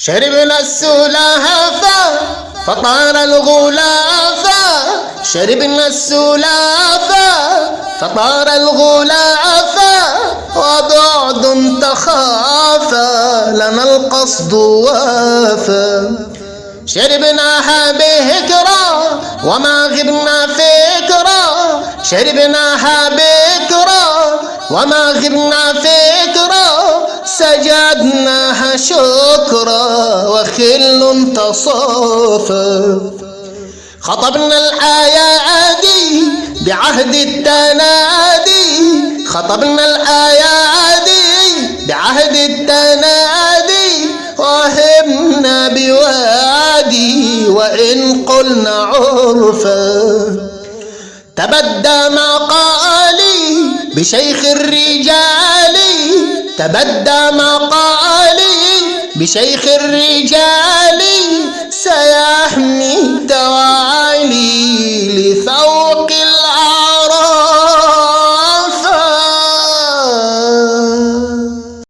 شربنا السلافة فطار الغلافة. شربنا السلافة فطار الغلافة. وبعد تخافى لنا القصد وافى. شربناها بهكرة وما غبنا فكرة شربناها بكرة وما غبنا فكرة شكرا وخل تصافى. خطبنا الأيادي بعهد التنادي. خطبنا الأيادي بعهد التنادي. وهبنا بوادي وإن قلنا عرفا. تبدى مقالي بشيخ الرجال. تبدى مقالي بشيخ الرجال